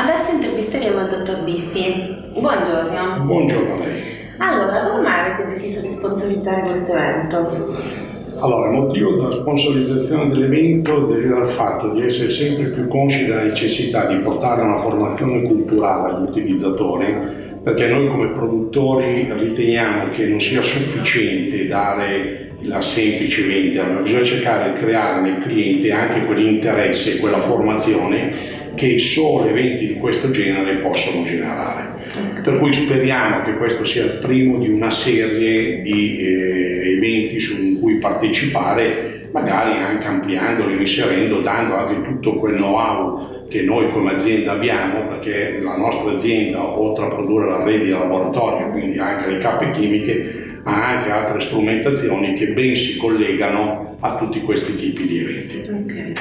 Adesso intervisteremo il dottor Biffi. Buongiorno. Buongiorno a lei. Allora, come mai avete deciso di sponsorizzare questo evento? Allora, il motivo della sponsorizzazione dell'evento deriva dal fatto di essere sempre più consci della necessità di portare una formazione culturale agli utilizzatori, perché noi come produttori riteniamo che non sia sufficiente dare la semplice vendita, ma bisogna cercare di creare nel cliente anche quell'interesse e quella formazione che solo eventi di questo genere possono generare. Per cui speriamo che questo sia il primo di una serie di eh, eventi su cui partecipare, magari anche ampliandoli, inserendo, dando anche tutto quel know-how che noi come azienda abbiamo, perché la nostra azienda, oltre a produrre la rete di laboratorio, quindi anche le cappe chimiche, ha anche altre strumentazioni che ben si collegano a tutti questi tipi di eventi. Okay.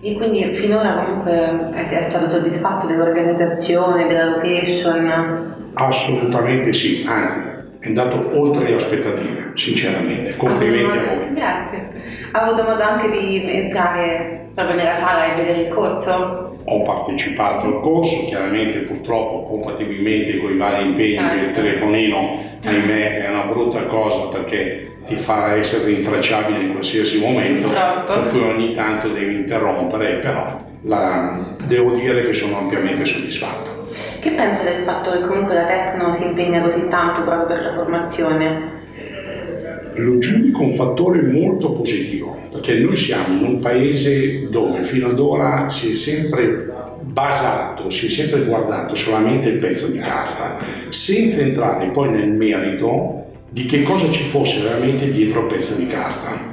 E quindi finora comunque è stato soddisfatto dell'organizzazione, della location? Assolutamente sì, anzi è andato oltre le aspettative, sinceramente. Complimenti ah, a voi. Grazie. Ha avuto modo anche di entrare proprio nella sala e vedere il corso? Ho partecipato al corso, chiaramente purtroppo compatibilmente con i vari impegni, certo. il telefonino ahimè è una brutta cosa perché ti fa essere intracciabile in qualsiasi momento, per cui ogni tanto devi interrompere, però la, devo dire che sono ampiamente soddisfatto. Che pensa del fatto che comunque la Tecno si impegna così tanto proprio per la formazione? Lo giudico un fattore molto positivo, perché noi siamo in un paese dove fino ad ora si è sempre basato, si è sempre guardato solamente il pezzo di carta, senza entrare poi nel merito di che cosa ci fosse veramente dietro il pezzo di carta.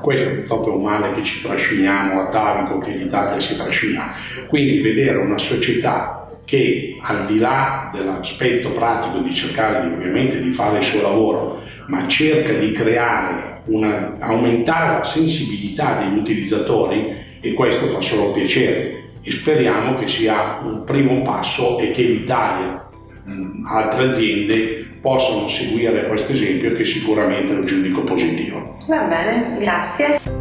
Questo purtroppo è un male che ci trasciniamo atavico, che l'Italia si trascina. Quindi vedere una società che al di là dell'aspetto pratico di cercare di, ovviamente di fare il suo lavoro, ma cerca di creare, una, aumentare la sensibilità degli utilizzatori e questo fa solo piacere e speriamo che sia un primo passo e che l'Italia altre aziende possano seguire questo esempio che sicuramente lo giudico positivo. Va bene, grazie.